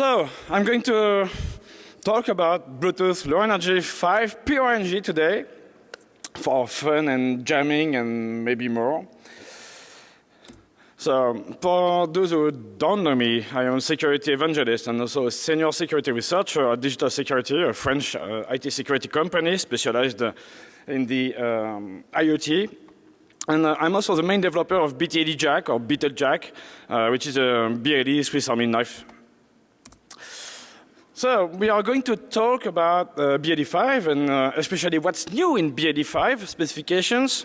So I'm going to talk about Bluetooth Low Energy 5 PRNG today for fun and jamming and maybe more. So for those who don't know me, I am a security evangelist and also a senior security researcher at Digital Security, a French uh, IT security company specialized uh, in the um, IoT. And uh, I'm also the main developer of BTLE Jack or Beetle Jack, uh, which is a BLE Swiss Army knife so we are going to talk about uh, BLE5 and uh, especially what's new in BLE5 specifications.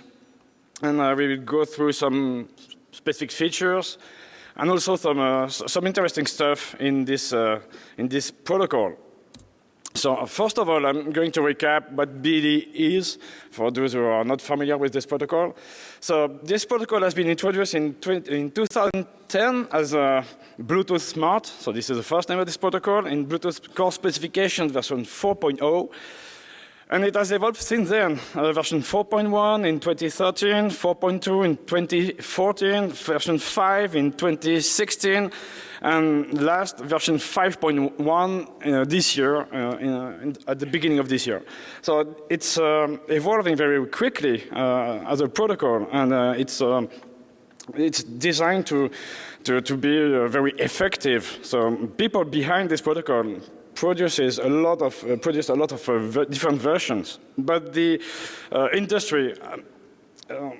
And uh, we will go through some specific features and also some, uh, some interesting stuff in this, uh, in this protocol. So uh, first of all, I'm going to recap what BLE is for those who are not familiar with this protocol. So this protocol has been introduced in, 20, in 2010 as a Bluetooth Smart. So this is the first name of this protocol in Bluetooth core specification version 4.0. And it has evolved since then, uh, version 4.1 in 2013, 4.2 in 2014, version 5 in 2016, and last version 5.1 uh, this year, uh, in, uh, in, at the beginning of this year. So it's um, evolving very quickly uh, as a protocol, and uh, it's um, it's designed to to, to be very effective. So people behind this protocol produces a lot of uh, produced a lot of uh, different versions, but the uh, industry. Uh,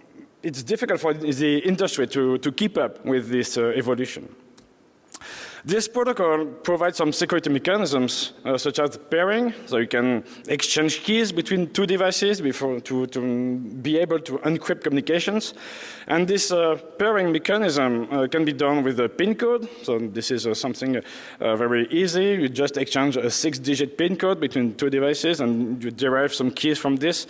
it's difficult for the industry to, to keep up with this uh, evolution. This protocol provides some security mechanisms uh, such as pairing, so you can exchange keys between two devices before to, to be able to encrypt communications. And this uh, pairing mechanism uh, can be done with a PIN code. So this is uh, something uh, very easy. You just exchange a six digit PIN code between two devices and you derive some keys from this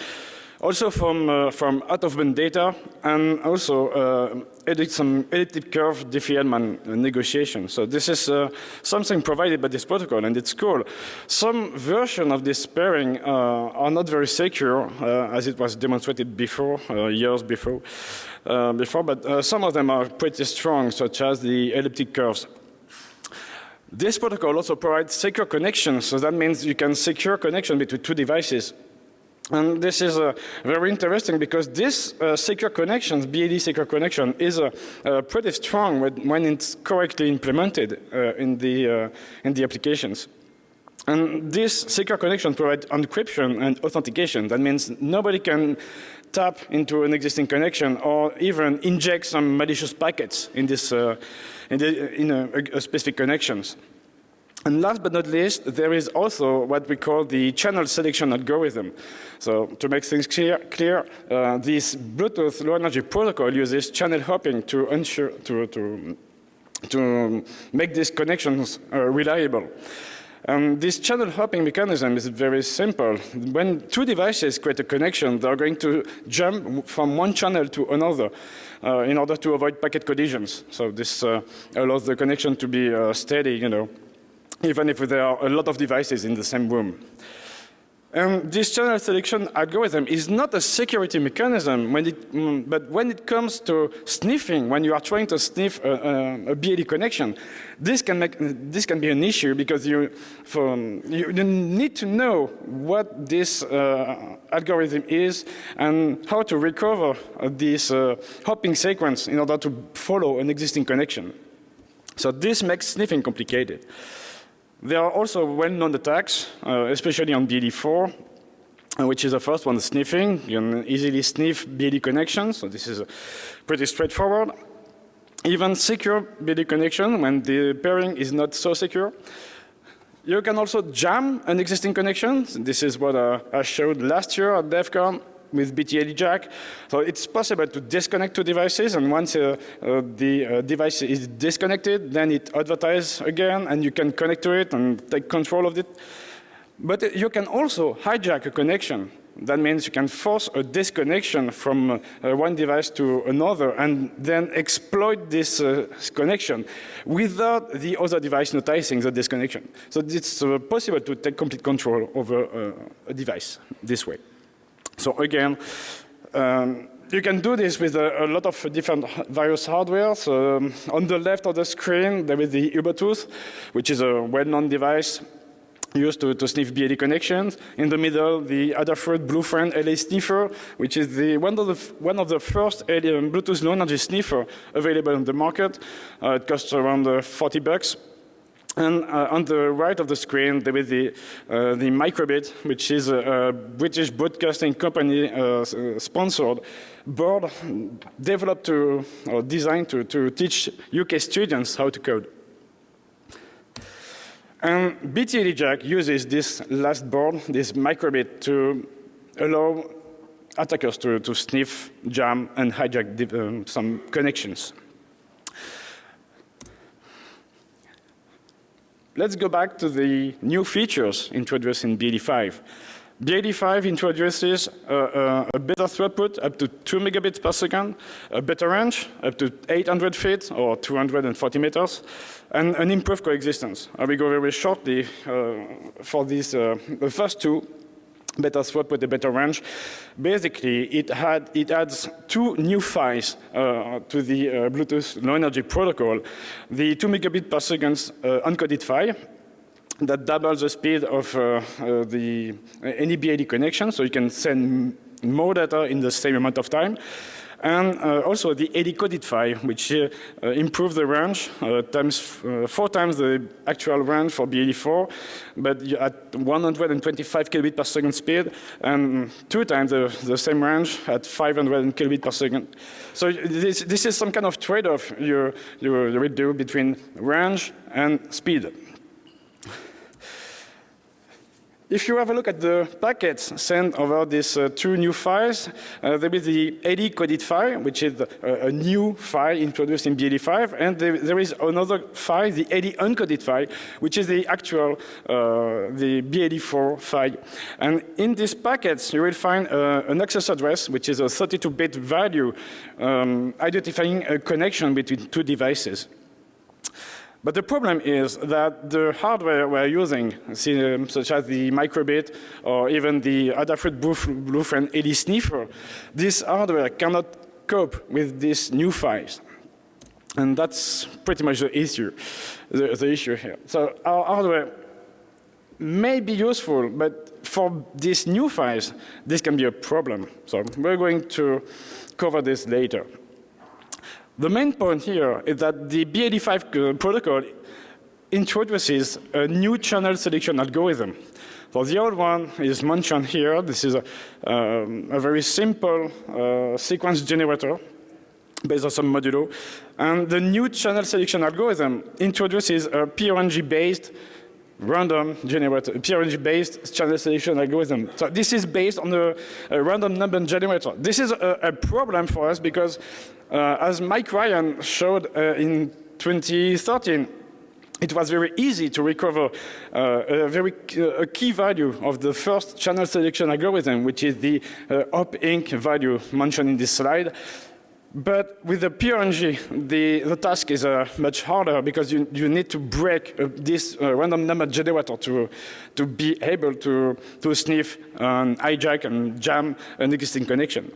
also from, uh, from out-of-band data, and also uh, edit some elliptic curve Diffie-Hellman negotiation. So this is uh, something provided by this protocol, and it's cool. Some version of this pairing uh, are not very secure, uh, as it was demonstrated before, uh, years before. before, but some of them are pretty strong, such as the elliptic curves. This protocol also provides secure connections, so that means you can secure connection between two devices and this is uh, very interesting because this uh, secure connection, BLE secure connection, is uh, uh, pretty strong when, when, it's correctly implemented uh, in, the, uh, in the applications. And this secure connection provides encryption and authentication. That means nobody can tap into an existing connection or even inject some malicious packets in, this, uh, in, the, in a, a specific connections. And last but not least, there is also what we call the channel selection algorithm. So to make things clear, clear uh, this Bluetooth low energy protocol uses channel hopping to ensure to, to, to make these connections uh, reliable. Um, this channel hopping mechanism is very simple. When two devices create a connection, they're going to jump from one channel to another uh, in order to avoid packet collisions. So this uh, allows the connection to be uh, steady, you know, even if there are a lot of devices in the same room. And this channel selection algorithm is not a security mechanism, when it, mm, but when it comes to sniffing, when you are trying to sniff a, a, a BLE connection, this can, make, this can be an issue because you, for, you need to know what this uh, algorithm is and how to recover this uh, hopping sequence in order to follow an existing connection. So this makes sniffing complicated. There are also well-known attacks, uh, especially on BLE4, uh, which is the first one, sniffing. You can easily sniff BLE connections, so this is uh, pretty straightforward. Even secure BLE connection when the pairing is not so secure. You can also jam an existing connection. This is what uh, I showed last year at DEF CON with BTLE jack. So it's possible to disconnect two devices and once uh, uh, the uh, device is disconnected, then it advertises again and you can connect to it and take control of it. But you can also hijack a connection. That means you can force a disconnection from uh, one device to another and then exploit this uh, connection without the other device noticing the disconnection. So it's uh, possible to take complete control over a device this way. So again, um, you can do this with a, a lot of different various hardware. So um, on the left of the screen, there is the Ubetooth, which is a well-known device used to, to sniff BLE connections. In the middle, the Adafruit Bluefriend LA sniffer, which is the, one, of the, one of the first um, Bluetooth low energy sniffer available on the market. Uh, it costs around uh, 40 bucks. And uh, on the right of the screen, there is the, uh, the Microbit, which is a, a British broadcasting company uh, uh sponsored board developed to, or designed to, to teach UK students how to code. And BTLE uses this last board, this microbit, to allow attackers to, to sniff, jam, and hijack um, some connections. Let's go back to the new features introduced in BLE5. BLE5 introduces uh, uh, a better throughput up to 2 megabits per second, a better range up to 800 feet or 240 meters, and an improved coexistence. I will go very shortly uh, for these, uh, the first two better swap with a better range. Basically, it, had, it adds two new files uh, to the uh, Bluetooth Low Energy protocol. The 2 megabit per second uh, uncoded PHY that doubles the speed of uh, uh, the uh, any BLE connection, so you can send more data in the same amount of time and uh, also the AD coded PHY, which uh, uh, improves the range times four times the actual range for BLE4, but at 125 kilobit per second speed, and two times the, the same range at 500 kilobit per second. So this, this is some kind of trade-off you, you, you do between range and speed. If you have a look at the packets sent over these uh, two new files, uh, there is the AD coded PHY, which is a, a new file introduced in BLE5, and there, is another file, the AD uncoded PHY, which is the actual, uh, the BLE4 PHY. And in these packets, you will find uh, an access address, which is a 32-bit value um, identifying a connection between two devices. But the problem is that the hardware we're using, um, such as the microbit or even the Adafruit Bluefriend AD sniffer, this hardware cannot cope with these new files. And that's pretty much the issue, the, the issue here. So our hardware may be useful, but for these new files, this can be a problem. So we're going to cover this later. The main point here is that the BLE5 protocol introduces a new channel selection algorithm. So the old one is mentioned here. This is a, um, a very simple uh, sequence generator based on some modulo. And the new channel selection algorithm introduces a PRNG-based random generator, PRNG-based channel selection algorithm. So this is based on a, a random number generator. This is a, a problem for us because uh, as Mike Ryan showed uh, in 2013, it was very easy to recover uh, a very uh, a key value of the first channel selection algorithm, which is the uh, op-inc value mentioned in this slide. But with the PRNG, the, the task is uh, much harder because you, you need to break uh, this uh, random number generator to, to be able to, to sniff and hijack and jam an existing connection.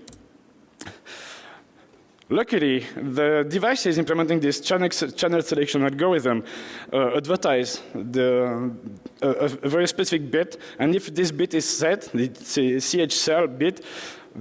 Luckily, the devices implementing this channel, channel selection algorithm uh, advertise the, uh, a, very specific bit, and if this bit is set, the CHCL bit,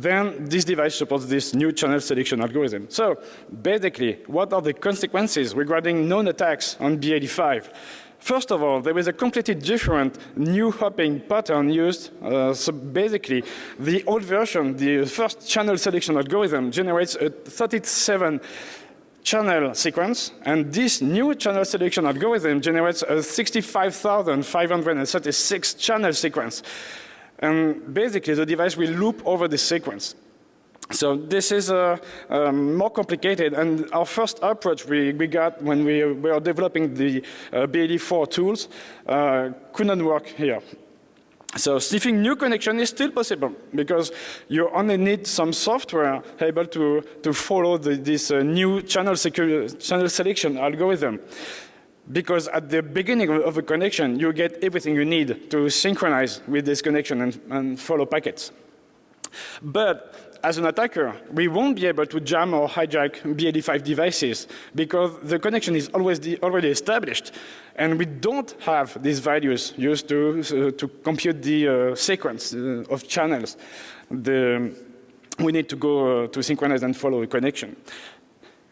then this device supports this new channel selection algorithm. So basically, what are the consequences regarding known attacks on B85? First of all, there is a completely different new hopping pattern used. Uh, so basically, the old version, the first channel selection algorithm generates a 37 channel sequence, and this new channel selection algorithm generates a 65,536 channel sequence. And basically, the device will loop over the sequence. So this is uh, um, more complicated, and our first approach we, we got when we were developing the uh, BLE4 tools uh, could not work here. So sniffing new connection is still possible because you only need some software able to, to follow the, this uh, new channel, channel selection algorithm because at the beginning of a connection, you get everything you need to synchronize with this connection and, and follow packets. But as an attacker, we won't be able to jam or hijack BLE5 devices because the connection is always already established. And we don't have these values used to, uh, to compute the uh, sequence uh, of channels. The, we need to go uh, to synchronize and follow the connection.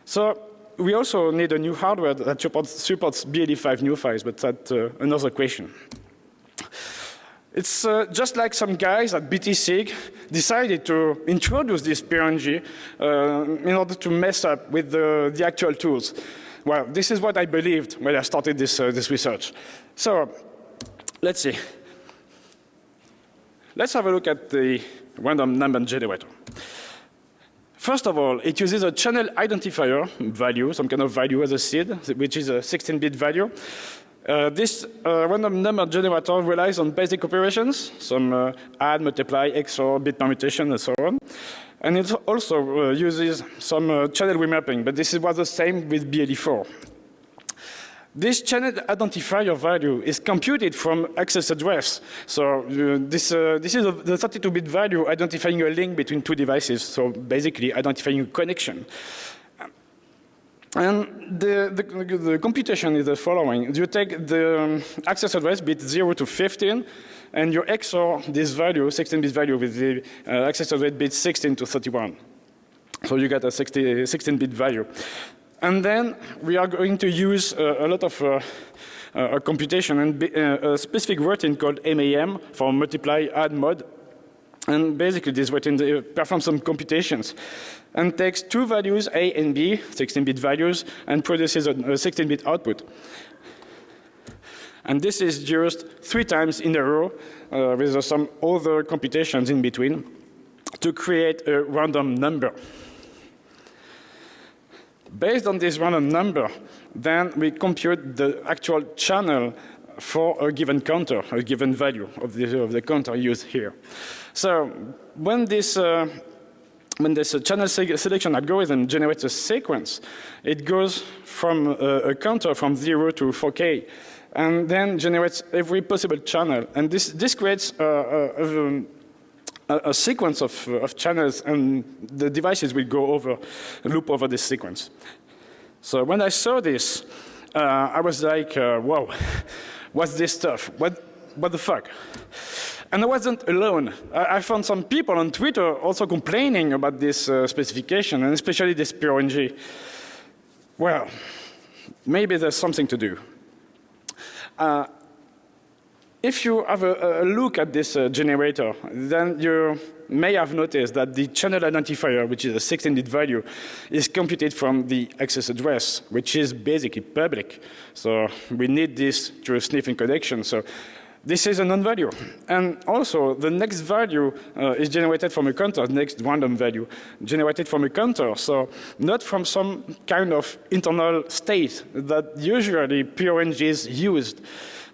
So we also need a new hardware that supports, supports BLE5 files, but that's uh, another question. It's uh, just like some guys at BTSIG decided to introduce this PRNG uh, in order to mess up with the, the, actual tools. Well, this is what I believed when I started this, uh, this research. So, let's see. Let's have a look at the random number generator. First of all, it uses a channel identifier value, some kind of value as a seed, which is a 16-bit value. Uh, this uh, random number generator relies on basic operations, some uh, add, multiply, XOR, bit permutation, and so on. And it also uh, uses some uh, channel remapping, but this was the same with BLE4. This channel identifier value is computed from access address. So uh, this, this is a, the 32-bit value identifying a link between two devices, so basically identifying a connection. And the, the, the, computation is the following. You take the um, access address bit 0 to 15, and you XOR this value, 16-bit value, with the uh, access address bit 16 to 31. So you get a 16-bit value. And then we are going to use uh, a lot of uh, uh, computation and uh, a specific routine called MAM for multiply add mod. And basically this routine performs some computations and takes two values, A and B, 16-bit values, and produces a 16-bit output. And this is used three times in a row uh, with some other computations in between to create a random number. Based on this random number, then we compute the actual channel for a given counter, a given value of the, of the counter used here. So when this uh, when this uh, channel selection algorithm generates a sequence, it goes from uh, a counter from 0 to 4K and then generates every possible channel. And this, this creates uh, a, a, a sequence of, of channels and the devices will go over, loop over this sequence. So when I saw this, uh, I was like, uh, whoa, what's this stuff? What, what the fuck? And I wasn't alone. I, I, found some people on Twitter also complaining about this uh, specification, and especially this PRNG. Well, maybe there's something to do. Uh, if you have a, a look at this uh, generator, then you may have noticed that the channel identifier, which is a 16-bit value, is computed from the access address, which is basically public. So we need this to a sniffing connection. So this is a non-value. And also, the next value uh, is generated from a counter, next random value, generated from a counter. So not from some kind of internal state that usually PRNGs used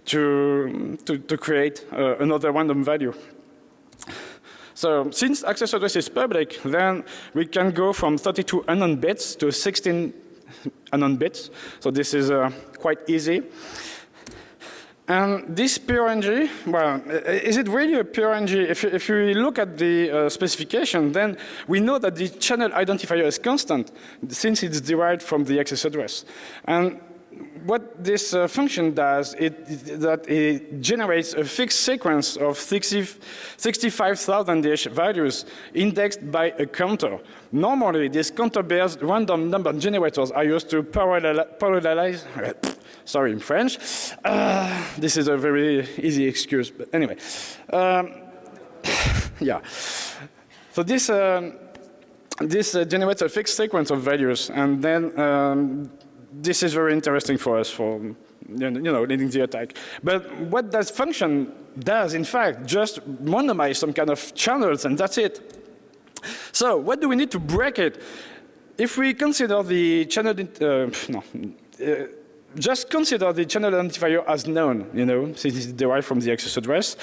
to, to, to create uh, another random value. So since access address is public, then we can go from 32 unknown bits to 16 unknown bits. So this is uh, quite easy. And this PRNG, well, is it really a PRNG? If, if you look at the uh, specification, then we know that the channel identifier is constant since it's derived from the access address. And what this uh, function does is that it generates a fixed sequence of 65,000-ish values indexed by a counter. Normally, this counter-based random number generators are used to parallelize Sorry, in French. Uh, this is a very easy excuse, but anyway. Um, yeah. So this, um, this uh, generates a fixed sequence of values, and then um, this is very interesting for us for you know, leading the attack. But what that function does, in fact, just randomize some kind of channels, and that's it. So what do we need to break it? If we consider the channel, uh, no, uh, just consider the channel identifier as known, you know, since it's derived from the access address.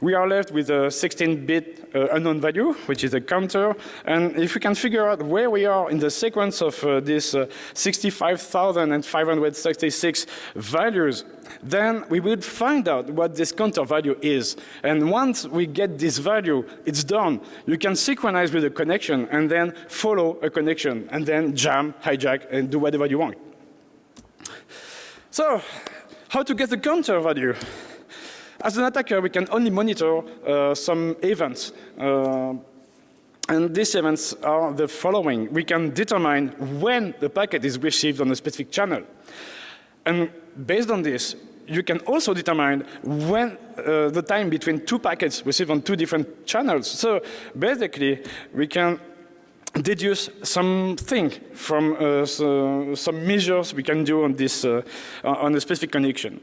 We are left with a 16-bit uh, unknown value, which is a counter. And if we can figure out where we are in the sequence of uh, these uh, 65,566 values, then we would find out what this counter value is. And once we get this value, it's done. You can synchronize with a connection and then follow a connection and then jam, hijack, and do whatever you want. So, how to get the counter value? As an attacker, we can only monitor uh, some events. Uh, and these events are the following. We can determine when the packet is received on a specific channel. And based on this, you can also determine when uh, the time between two packets received on two different channels. So basically, we can deduce something from uh, so, some measures we can do on this uh, on a specific connection.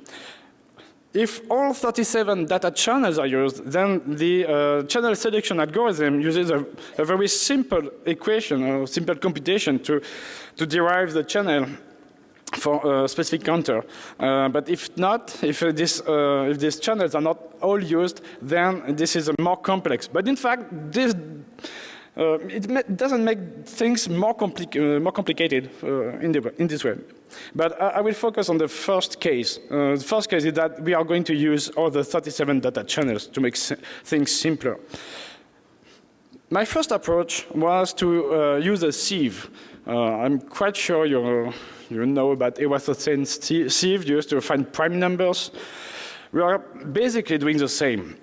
If all 37 data channels are used, then the uh, channel selection algorithm uses a, a, very simple equation or simple computation to, to derive the channel for a specific counter. Uh, but if not, if, this, uh, if these channels are not all used, then this is a more complex. But in fact, this uh, it doesn't make things more, compli uh, more complicated uh, in, the, in, this way. But I, I, will focus on the first case. Uh, the first case is that we are going to use all the 37 data channels to make things simpler. My first approach was to use a sieve. I'm quite sure you you know about Eratosthenes sieve used to find prime numbers. We are basically doing the same.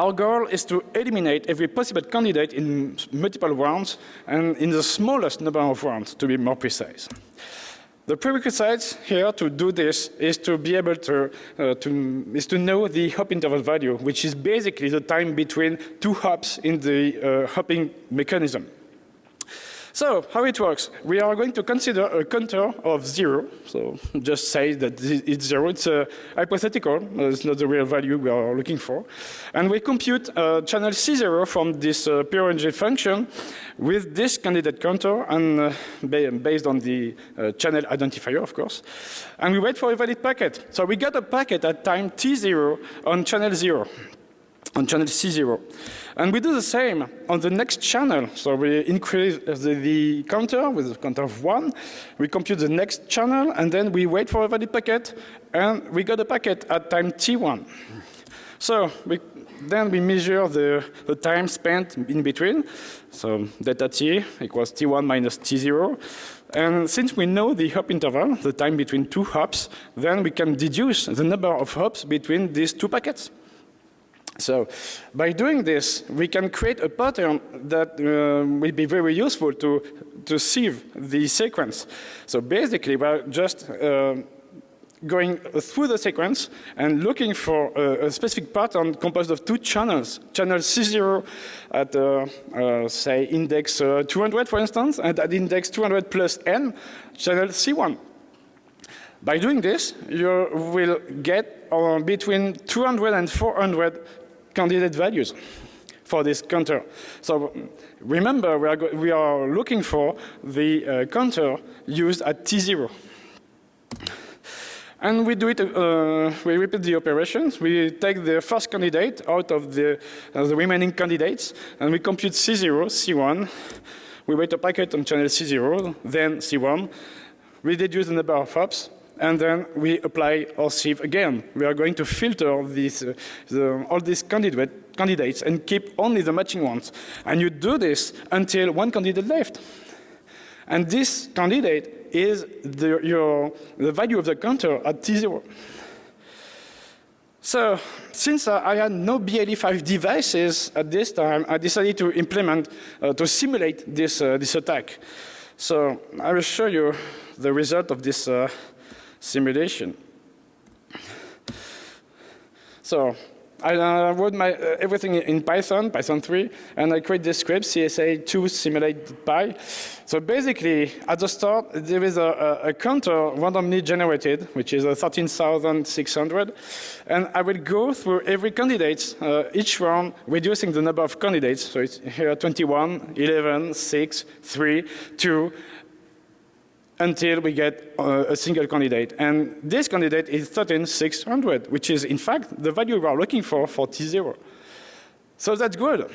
Our goal is to eliminate every possible candidate in multiple rounds and in the smallest number of rounds, to be more precise. The prerequisites here to do this is to be able to, uh, to, is to know the hop interval value, which is basically the time between two hops in the uh, hopping mechanism. So how it works, we are going to consider a counter of zero. So just say that it's zero. It's a hypothetical. It's not the real value we are looking for. And we compute uh, channel C0 from this uh, PRNG function with this candidate counter and uh, based on the uh, channel identifier, of course. And we wait for a valid packet. So we got a packet at time T0 on channel 0 on channel C0. And we do the same on the next channel. So we increase the, the, counter with a counter of one. We compute the next channel and then we wait for a valid packet and we got a packet at time T1. So we, then we measure the, the time spent in between. So delta T equals T1 minus T0. And since we know the hop interval, the time between two hops, then we can deduce the number of hops between these two packets. So by doing this, we can create a pattern that uh, will be very useful to, to sieve the sequence. So basically, we're just uh, going through the sequence and looking for a, a, specific pattern composed of two channels. Channel C0 at, uh, uh say, index uh, 200, for instance, and at index 200 plus n, channel C1. By doing this, you will get uh, between 200 and 400 candidate values for this counter. So remember, we are, we are looking for the uh, counter used at T0. And we do it, uh, we repeat the operations. We take the first candidate out of the, uh, the remaining candidates, and we compute C0, C1. We wait a packet on channel C0, then C1. We deduce the number of hops, and then we apply our sieve again. We are going to filter these, uh, the, all these candidate, candidates and keep only the matching ones. And you do this until one candidate left. And this candidate is the, your, the value of the counter at T0. So, since uh, I had no BLE5 devices at this time, I decided to implement, uh, to simulate this, uh, this attack. So, I will show you the result of this uh, simulation. So I uh, wrote my, uh, everything in Python, Python 3, and I create this script, CSA2 simulate pi. So basically, at the start, there is a, a, a counter randomly generated, which is a 13,600, and I will go through every candidate, uh, each round, reducing the number of candidates. So it's here 21, 11, 6, 3, 2, until we get uh, a single candidate. And this candidate is 13600, which is in fact the value we are looking for for T0. So that's good.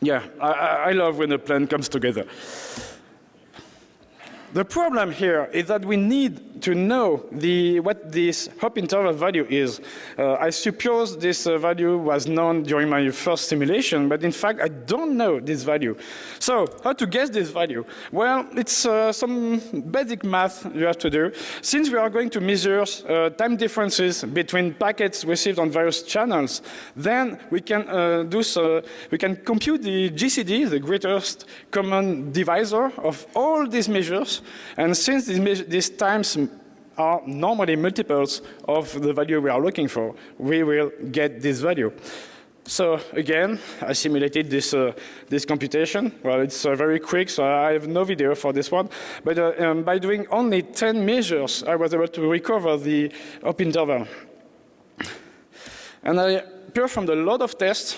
Yeah, I, I love when a plan comes together. The problem here is that we need to know the, what this hop interval value is. Uh, I suppose this uh, value was known during my first simulation, but in fact I don't know this value. So how to guess this value? Well, it's uh, some basic math you have to do. Since we are going to measure uh, time differences between packets received on various channels, then we can uh, do so, we can compute the GCD, the greatest common divisor of all these measures and since these, these times are normally multiples of the value we are looking for, we will get this value. So again, I simulated this, uh, this computation. Well, it's uh, very quick, so I have no video for this one. But uh, um, by doing only 10 measures, I was able to recover the hop interval. And I performed a lot of tests,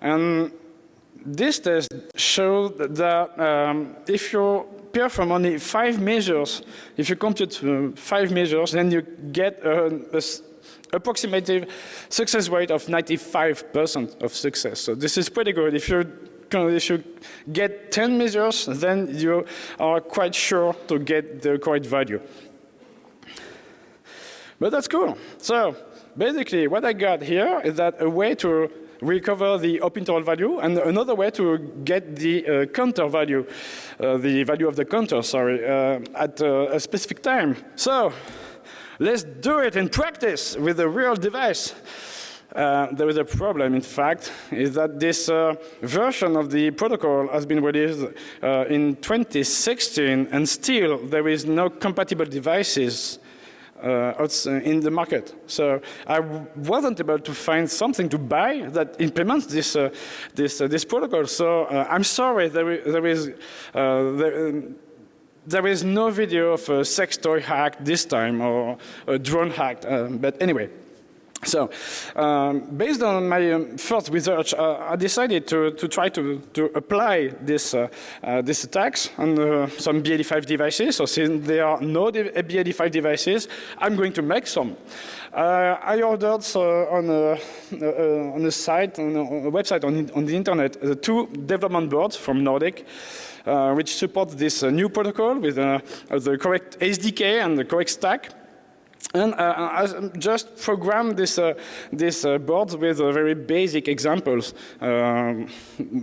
and this test showed that um, if you perform only five measures, if you compute uh, five measures, then you get an approximative success rate of 95% of success. So this is pretty good. If you if you get 10 measures, then you are quite sure to get the correct value. But that's cool. So basically what I got here is that a way to recover the hop interval value, and another way to get the uh, counter value, uh, the value of the counter, sorry, uh, at uh, a specific time. So let's do it in practice with a real device. Uh, there is a problem, in fact, is that this uh, version of the protocol has been released uh, in 2016 and still there is no compatible devices uh, uh, in the market. So I wasn't able to find something to buy that implements this uh, this this protocol. So I'm sorry, there, there is uh, there, um, there is no video of a sex toy hack this time or a drone hack. um, but anyway. So, um, based on my um, first research, uh, I decided to, to try to, to apply this, uh, uh, this attacks on uh, some BLE5 devices. So since there are no BLE5 devices, I'm going to make some. Uh, I ordered uh, on, a, on a site, on a website on, on the internet, two development boards from Nordic. which support this new protocol with the correct SDK and the correct stack. And uh, I just programmed this, uh, this uh, board with very basic examples. Um,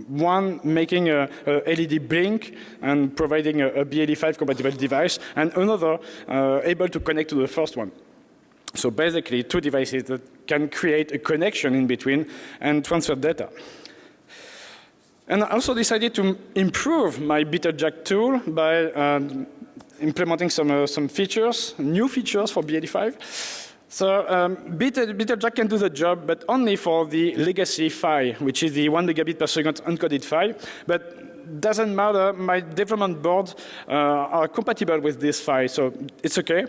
one making a, a, LED blink and providing a, a BLE5 compatible device, and another uh, able to connect to the first one. So basically two devices that can create a connection in between and transfer data. And I also decided to improve my BetelJack tool by um, implementing some, uh, some features, new features for B85. So um, BetelJack can do the job, but only for the legacy file, which is the one megabit per second encoded file. But doesn't matter, my development boards uh, are compatible with this file, so it's okay.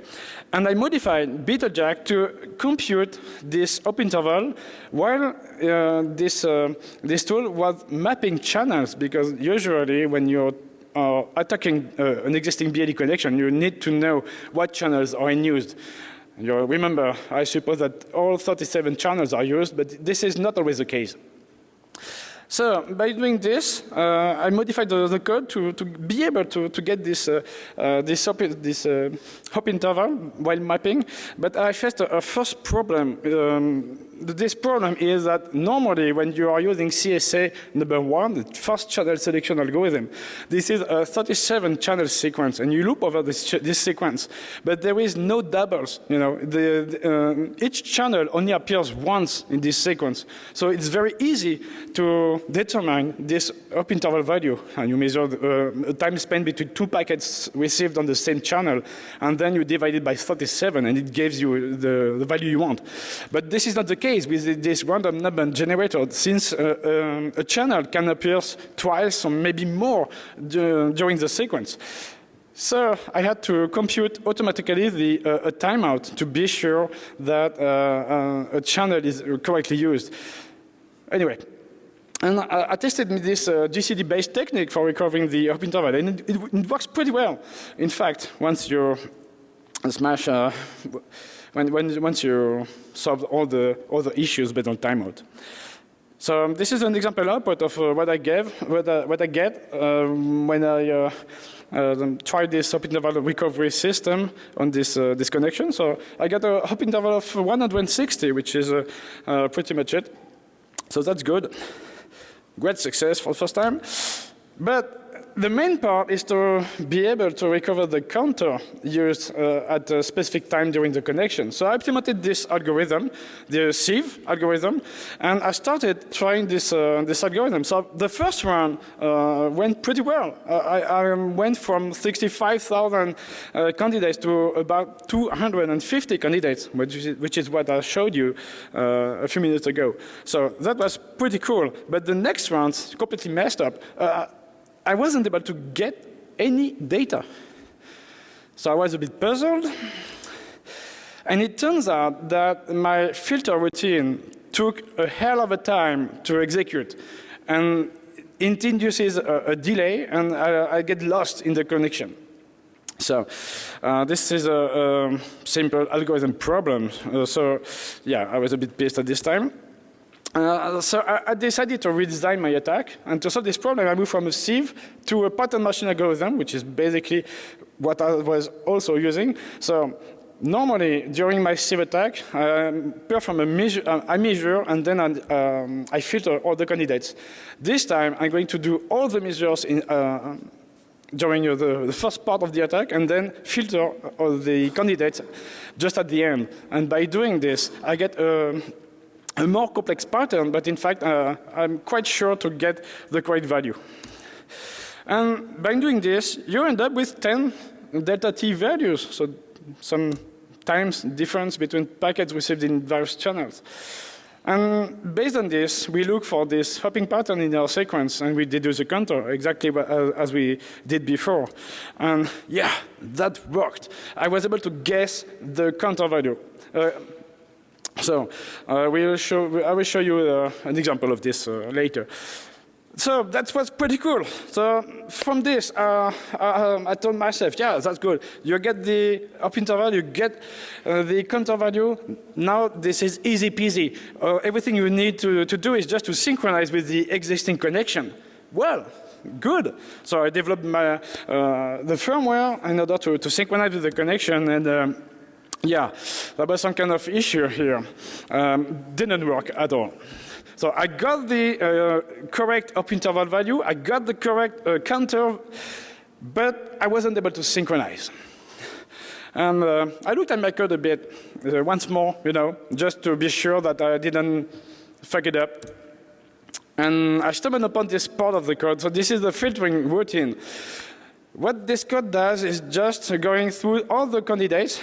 And I modified BetelJack to compute this hop interval while uh, this, uh, this tool was mapping channels, because usually when you're uh, attacking uh, an existing BLE connection, you need to know what channels are in use. You remember, I suppose that all 37 channels are used, but this is not always the case. So by doing this, uh, I modified the, the, code to, to be able to, to get this, uh, uh, this, hop, this uh, hop interval while mapping. But I faced a, a first problem. Um, this problem is that normally when you are using CSA number one, the first channel selection algorithm, this is a 37 channel sequence and you loop over this, this sequence. But there is no doubles, you know, the, the, uh, each channel only appears once in this sequence. So it's very easy to determine this hop interval value. And you measure the uh, time spent between two packets received on the same channel and then you divide it by 37 and it gives you the, the value you want. But this is not the case case with this random number generator, since uh, um, a channel can appear twice or maybe more during the sequence. So I had to compute automatically the, uh, a timeout to be sure that uh, uh, a channel is correctly used. Anyway, and I, I tested this uh, GCD-based technique for recovering the hop interval, and it, it, it, works pretty well. In fact, once you smash, uh, when, when, once you solve all the, all the issues based on timeout. So um, this is an example output of uh, what I gave, what I, what I get um, when I uh, uh, tried this hop interval recovery system on this uh, this connection. So I got a hop interval of 160, which is uh, uh, pretty much it. So that's good. Great success for the first time. But the main part is to be able to recover the counter used uh, at a specific time during the connection. So I implemented this algorithm, the sieve algorithm, and I started trying this, uh, this algorithm. So the first run uh, went pretty well. Uh, I, I, went from 65,000 uh, candidates to about 250 candidates, which is, which is what I showed you uh, a few minutes ago. So that was pretty cool. But the next round completely messed up. I wasn't able to get any data. So I was a bit puzzled. And it turns out that my filter routine took a hell of a time to execute. And it induces a, a delay and I, I, get lost in the connection. So uh, this is a, a, simple algorithm problem. Uh, so yeah, I was a bit pissed at this time. Uh, so I, I, decided to redesign my attack, and to solve this problem, I moved from a sieve to a pattern matching algorithm, which is basically what I was also using. So normally, during my sieve attack, I perform a measure, uh, I measure, and then I, um, I, filter all the candidates. This time, I'm going to do all the measures in, uh, during the, the, first part of the attack, and then filter all the candidates just at the end. And by doing this, I get a a more complex pattern, but in fact, uh, I'm quite sure to get the correct value. And by doing this, you end up with 10 delta t values, so some times difference between packets received in various channels. And based on this, we look for this hopping pattern in our sequence and we deduce a counter exactly uh, as we did before. And yeah, that worked. I was able to guess the counter value. Uh, so uh, we will show, I will show you uh, an example of this uh, later. So that was pretty cool. So from this, uh, uh, I told myself, yeah, that's good. You get the hop interval, you get uh, the counter value. Now this is easy peasy. everything you need to, to do is just to synchronize with the existing connection. Well, good. So I developed my, the firmware in order to, to synchronize with the connection and um, yeah, there was some kind of issue here. Um, didn't work at all. So I got the uh, correct up interval value, I got the correct uh, counter, but I wasn't able to synchronize. And uh, I looked at my code a bit, uh, once more, you know, just to be sure that I didn't fuck it up. And I stumbled upon this part of the code. So this is the filtering routine. What this code does is just going through all the candidates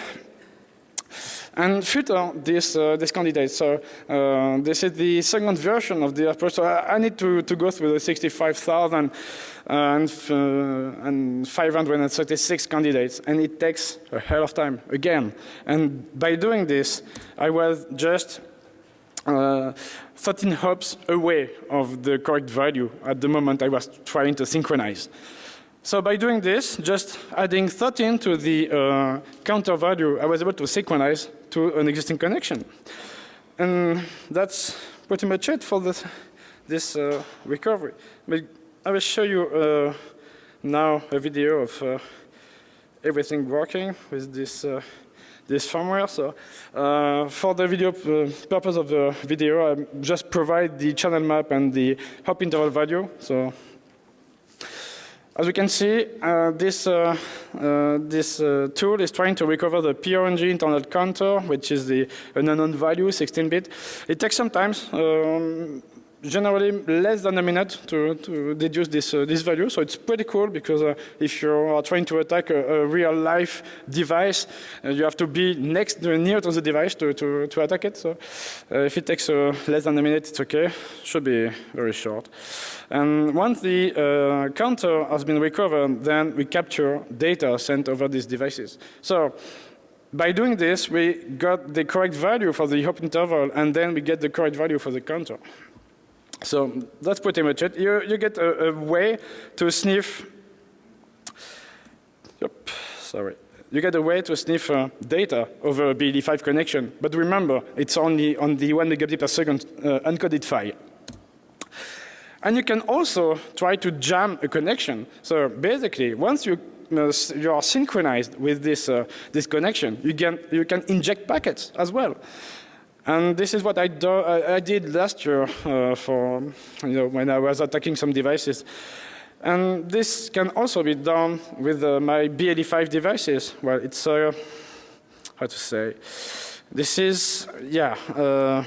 and filter this, uh, this candidate. So uh, this is the second version of the approach. So I, I need to, to go through the 65,000 and, uh, and 536 candidates. And it takes a hell of time, again. And by doing this, I was just uh, 13 hops away of the correct value at the moment I was trying to synchronize. So by doing this, just adding 13 to the uh, counter value, I was able to synchronize to an existing connection. And that's pretty much it for this, this uh, recovery. But I will show you uh, now a video of uh, everything working with this uh, this firmware. So uh, for the video uh, purpose of the video, I just provide the channel map and the hop interval value. So as we can see, uh, this, uh, uh, this uh, tool is trying to recover the PRNG internal counter, which is the an unknown value, 16-bit. It takes some time. Um, generally less than a minute to, to deduce this, uh, this value. So it's pretty cool because uh, if you are trying to attack a, a real life device, uh, you have to be next near to the device to, to, to attack it. So uh, if it takes uh, less than a minute, it's okay. Should be very short. And once the uh, counter has been recovered, then we capture data sent over these devices. So by doing this, we got the correct value for the hop interval, and then we get the correct value for the counter. So that's pretty much it. You, you get a, a way to sniff, yep, sorry. You get a way to sniff uh, data over a BLE5 connection. But remember, it's only on the one megabit per second uh, encoded file. And you can also try to jam a connection. So basically, once you you are synchronized with this, uh, this connection. You can, you can inject packets as well. And this is what I, do, I, did last year uh, for, you know, when I was attacking some devices. And this can also be done with uh, my BLE5 devices. Well, it's, uh, how to say, this is, yeah, uh,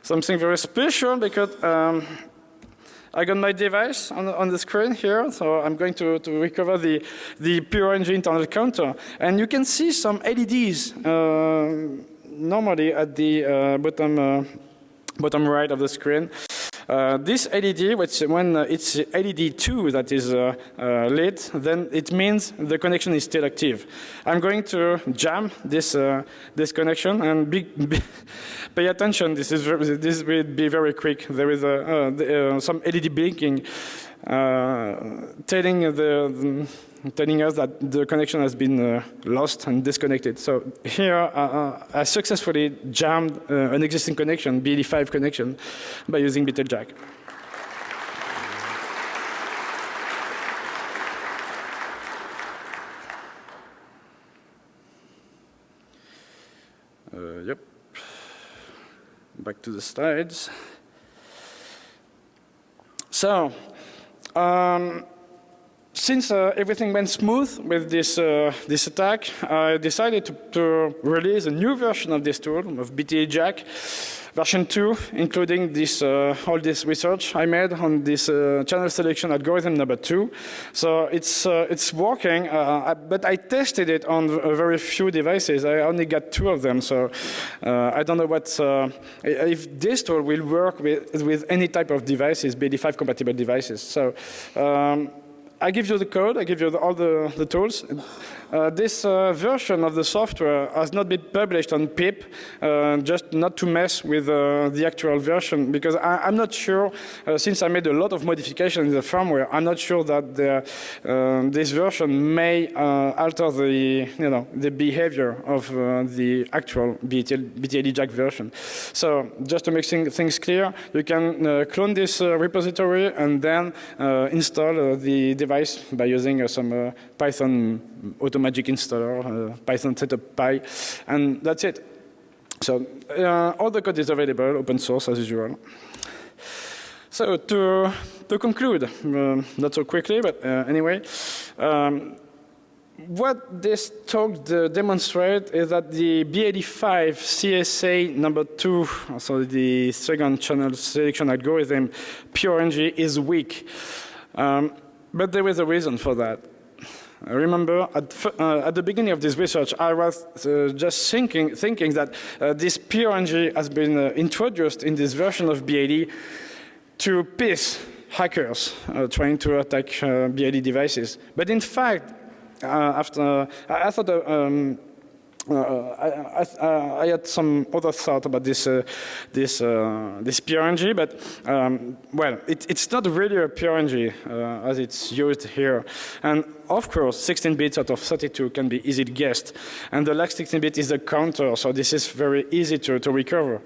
something very special because um, I got my device on, on the screen here, so I'm going to, to recover the, the pure engine internal counter. And you can see some LEDs uh, normally at the uh, bottom, uh, bottom right of the screen. Uh, this LED, which when uh, it's LED 2 that is uh, uh, lit, then it means the connection is still active. I'm going to jam this, this connection and be, be pay attention. This, is this will be very quick. There is a, the, some LED blinking telling the, telling us that the connection has been uh, lost and disconnected. So here uh, uh I successfully jammed uh, an existing connection, BLE5 connection, by using BTLJack. Uh, yep. Back to the slides. So, um, since uh, everything went smooth with this, uh, this attack, I decided to, to, release a new version of this tool, of BTA Jack, version 2, including this, uh, all this research I made on this uh, channel selection algorithm number 2. So it's, uh, it's working, uh, but I tested it on a very few devices. I only got two of them, so I don't know what, if this tool will work with, with any type of devices, BLE5 compatible devices. So. Um, I give you the code, I give you the, all the, the tools. Uh, this uh, version of the software has not been published on pip, uh, just not to mess with uh, the actual version, because I, am not sure, uh, since I made a lot of modifications in the firmware, I'm not sure that the, uh, this version may alter the, you know, the behavior of the actual BTL, BTLE-Jack version. So just to make things clear, you can clone this repository and then install the device by using some Python Automagic installer, uh, Python setup py, and that's it. So uh, all the code is available, open source as usual. So to, to conclude, not so quickly, but uh, anyway, um, what this talk demonstrates is that the B85 CSA number two, so the second channel selection algorithm, PureNG, is weak. Um, but there is a reason for that. I remember at, uh, at, the beginning of this research, I was uh, just thinking, thinking that uh, this PRNG has been uh, introduced in this version of BLE to piss hackers uh, trying to attack uh, BLE devices. But in fact, after I, thought um, I, I, I, had some other thought about this uh, this uh, this PRNG, but um, well, it, it's not really a PRNG uh, as it's used here. And of course, 16 bits out of 32 can be easily guessed, and the last 16 bit is a counter, so this is very easy to, to recover.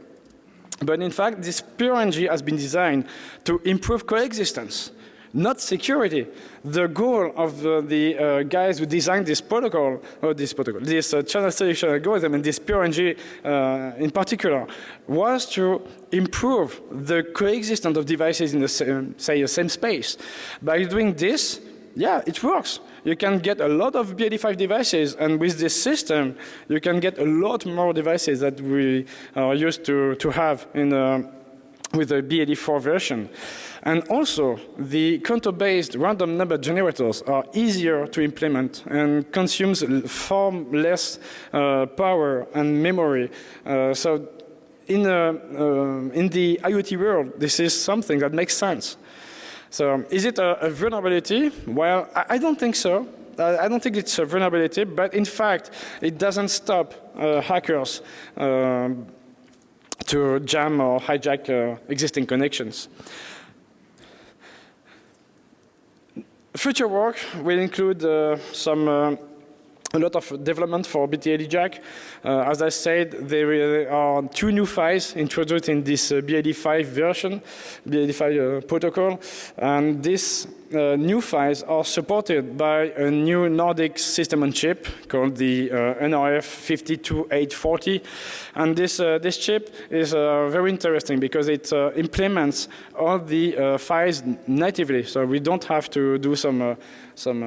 But in fact, this PRNG has been designed to improve coexistence not security. The goal of uh, the uh, guys who designed this protocol, or this protocol, this uh, channel selection algorithm and this PRNG uh, in particular, was to improve the coexistence of devices in the same, say, the same space. By doing this, yeah, it works. You can get a lot of BLE5 devices, and with this system, you can get a lot more devices that we are used to, to have in, uh, with the BAD4 version. And also, the counter-based random number generators are easier to implement and consumes far less uh, power and memory. Uh, so in, uh, in the IoT world, this is something that makes sense. So is it a, a vulnerability? Well, I, I, don't think so. I don't think it's a vulnerability, but in fact, it doesn't stop uh, hackers um, to jam or hijack uh, existing connections. Future work will include uh, some uh, a lot of development for BTAD Jack. Uh, as I said, there are two new files introduced in this uh, BAD5 version, BAD5 uh, protocol, and this uh, new files are supported by a new Nordic system on chip called the uh, NRF 52840. And this, uh, this chip is uh, very interesting because it uh, implements all the uh, files natively. So we don't have to do some, some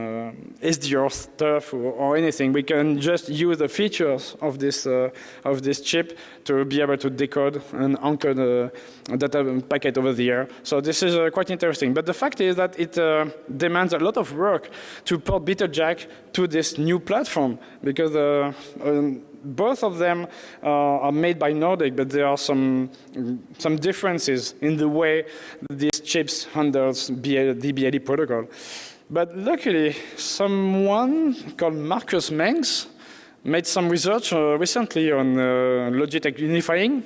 SDR stuff or, or, anything. We can just use the features of this, of this chip to be able to decode and encode the data packet over the air. So this is quite interesting. But the fact is that it uh, demands a lot of work to port BetaJack to this new platform because uh, um, both of them uh, are made by Nordic, but there are some some differences in the way these chips handles the BLE protocol. But luckily, someone called Marcus Mengs made some research uh, recently on uh, Logitech unifying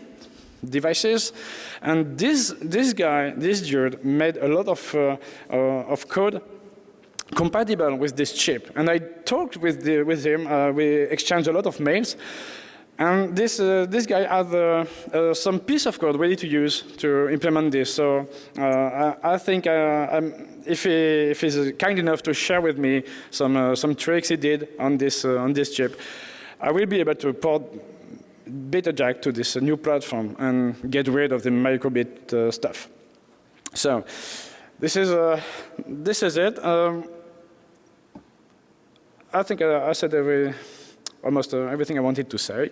devices. And this, this guy, this dude, made a lot of, uh, uh, of code compatible with this chip. And I talked with, the, with him, uh, we exchanged a lot of mails. And this, uh, this guy had uh, uh, some piece of code ready to use to implement this. So I, I, think if, he, if he's kind enough to share with me some, some tricks he did on this, on this chip, I will be able to port BetaJack to this new platform and get rid of the microbit uh, stuff. So this is uh, this is it. Um, I think I, uh, I said every, almost uh, everything I wanted to say.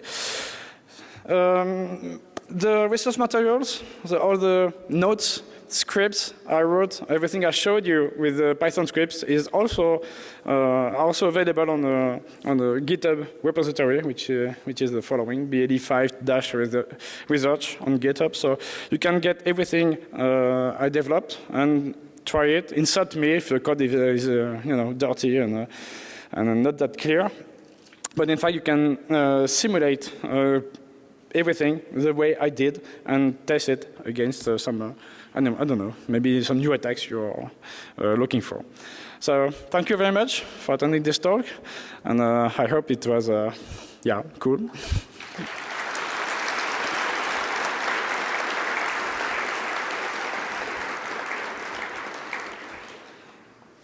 Um, the resource materials, the, all the notes scripts I wrote, everything I showed you with the Python scripts is also uh, also available on the on the GitHub repository, which uh, which is the following BAD5 dash research on GitHub. So you can get everything uh, I developed and try it. Insert me if the code is, is uh, you know dirty and uh, and not that clear. But in fact, you can uh, simulate everything the way I did and test it against uh, some I don't, I don't know, maybe some new attacks you're uh, looking for. So thank you very much for attending this talk, and uh, I hope it was, uh, yeah, cool.